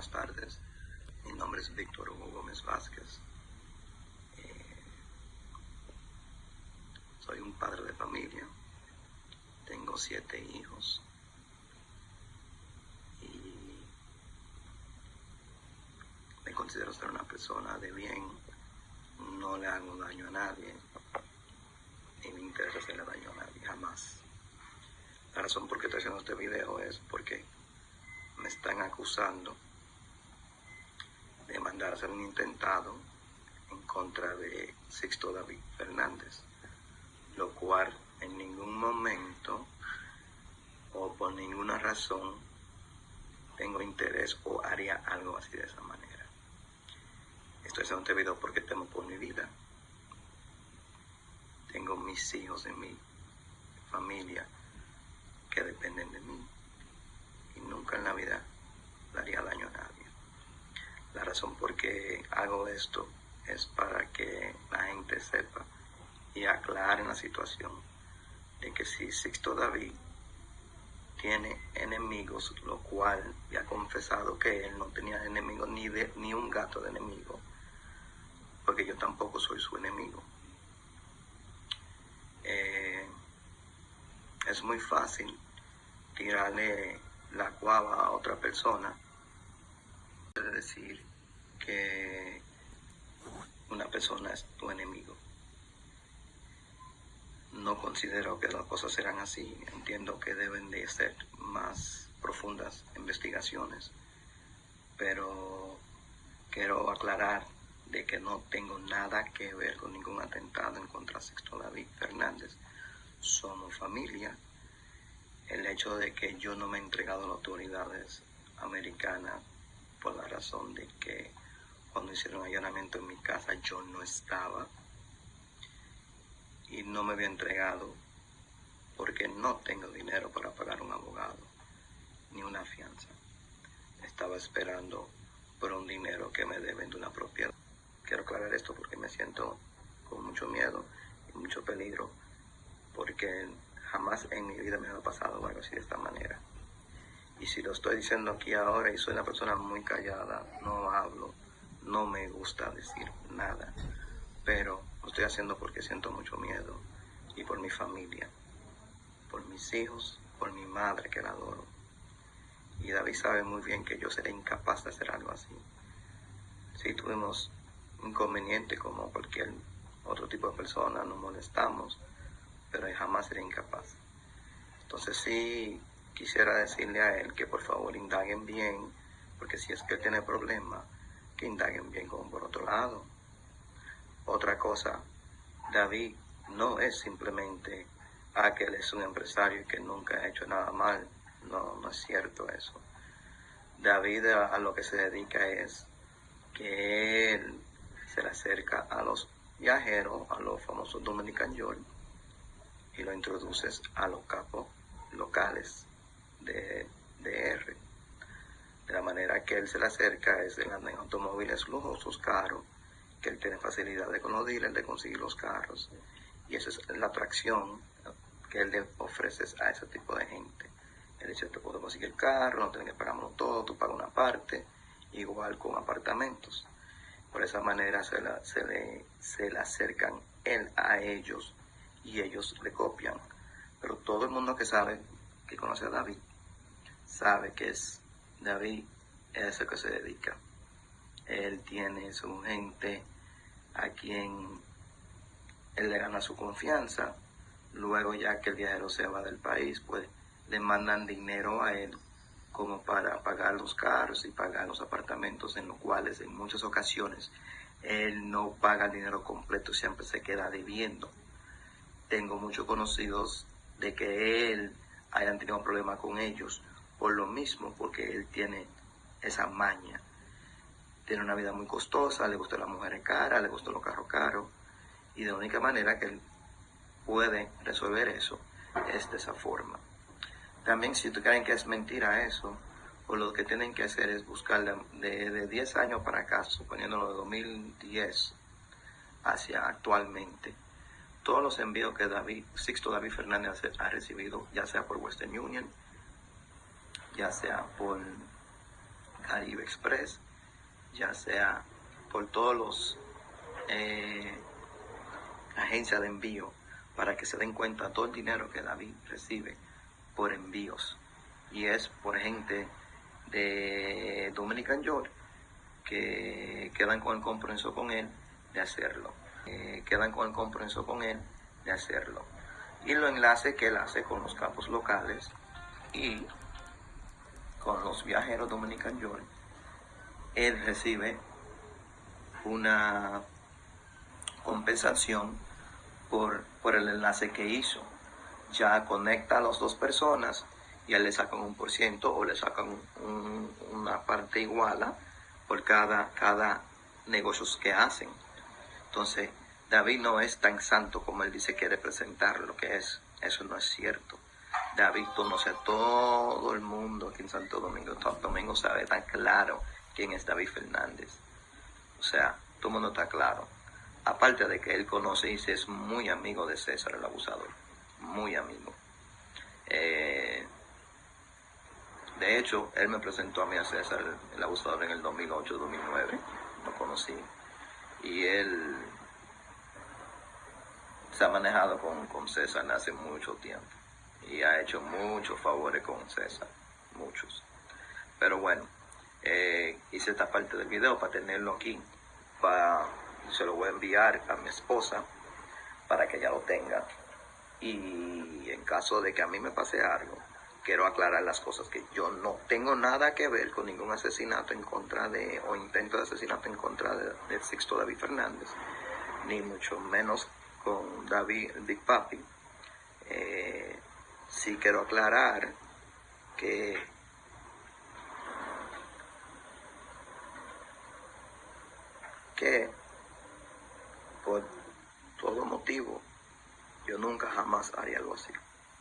buenas tardes. Mi nombre es Víctor Hugo Gómez Vázquez. Eh, soy un padre de familia. Tengo siete hijos. Y me considero ser una persona de bien. No le hago daño a nadie. Ni me interesa hacerle daño a nadie, jamás. La razón por qué estoy haciendo este video es porque me están acusando de mandar a hacer un intentado en contra de Sixto David Fernández, lo cual en ningún momento o por ninguna razón tengo interés o haría algo así de esa manera. Estoy haciendo este video porque temo por mi vida. Tengo mis hijos en mi familia que dependen de mí y nunca en la vida le haría daño a nadie. La razón por qué hago esto es para que la gente sepa y aclare la situación de que si Sixto David tiene enemigos, lo cual ya ha confesado que él no tenía enemigos ni, de, ni un gato de enemigo, porque yo tampoco soy su enemigo. Eh, es muy fácil tirarle la cuava a otra persona. Decir que una persona es tu enemigo. No considero que las cosas serán así. Entiendo que deben de ser más profundas investigaciones. Pero quiero aclarar de que no tengo nada que ver con ningún atentado en contra Sexto David Fernández. Somos familia el hecho de que yo no me he entregado a las autoridades americanas por la razón de que cuando hicieron allanamiento en mi casa yo no estaba y no me había entregado porque no tengo dinero para pagar un abogado ni una fianza. Estaba esperando por un dinero que me deben de una propiedad. Quiero aclarar esto porque me siento con mucho miedo y mucho peligro porque Jamás en mi vida me ha pasado algo así de esta manera. Y si lo estoy diciendo aquí ahora y soy una persona muy callada, no hablo, no me gusta decir nada, pero lo estoy haciendo porque siento mucho miedo y por mi familia, por mis hijos, por mi madre que la adoro. Y David sabe muy bien que yo seré incapaz de hacer algo así. Si tuvimos inconveniente como cualquier otro tipo de persona, nos molestamos, pero jamás seré incapaz. Entonces sí quisiera decirle a él que por favor indaguen bien, porque si es que él tiene problemas, que indaguen bien como por otro lado. Otra cosa, David no es simplemente aquel es un empresario que nunca ha hecho nada mal. No, no es cierto eso. David a, lo que se dedica es que él se le acerca a los viajeros, a los famosos Dominican York, y lo introduces a los capos locales de, R. De la manera que él se le acerca es en automóviles lujosos, caros, que él tiene facilidad de con los de conseguir los carros. Y esa es la atracción que él le ofrece a ese tipo de gente. Él dice, te puedo conseguir el carro, no tienes que pagarlo todo, tú pagas una parte, igual con apartamentos. Por esa manera se, se, le, se le acercan él a ellos y ellos le copian. Pero todo el mundo que sabe, que conoce a David, sabe que es David, es el que se dedica. Él tiene su gente a quien él le gana su confianza. Luego ya que el viajero se va del país, pues le mandan dinero a él como para pagar los carros y pagar los apartamentos en los cuales en muchas ocasiones él no paga el dinero completo, siempre se queda debiendo tengo muchos conocidos de que él hayan tenido un problema con ellos por lo mismo, porque él tiene esa maña. Tiene una vida muy costosa, le gustan las mujeres caras, le gustan los carros caros, y de la única manera que él puede resolver eso es de esa forma. También si tú creen que es mentira eso, o lo que tienen que hacer es buscar de, de 10 años para acá, suponiéndolo de 2010 hacia actualmente, todos los envíos que David, Sixto David Fernández ha recibido, ya sea por Western Union, ya sea por Caribe Express, ya sea por todos los eh, agencias de envío, para que se den cuenta todo el dinero que David recibe por envíos. Y es por gente de Dominican York que quedan con el compromiso con él de hacerlo. Eh, quedan con el compromiso con él de hacerlo. Y lo enlace que él hace con los campos locales y con los viajeros Dominican él recibe una compensación por, por el enlace que hizo. Ya conecta a las dos personas y él le sacan un por ciento o le sacan una parte igual por cada, cada negocios que hacen. Entonces, David no es tan santo como él dice que quiere presentar lo que es. Eso no es cierto. David conoce a todo el mundo aquí en Santo Domingo. Todo Domingo sabe tan claro quién es David Fernández. O sea, todo el mundo está claro. Aparte de que él conoce y es muy amigo de César el abusador. Muy amigo. Eh, de hecho, él me presentó a mí a César el abusador en el 2008-2009. Lo conocí. Y él se ha manejado con, con César hace mucho tiempo y ha hecho muchos favores con César, muchos. Pero bueno, eh, hice esta parte del video para tenerlo aquí, para, se lo voy a enviar a mi esposa para que ella lo tenga. Y en caso de que a mí me pase algo, quiero aclarar las cosas que yo no tengo nada que ver con ningún asesinato en contra de, o intento de asesinato en contra de, del Sixto David Fernández, ni mucho menos con David Big Papi. Eh, sí quiero aclarar que que por todo motivo yo nunca jamás haría algo así.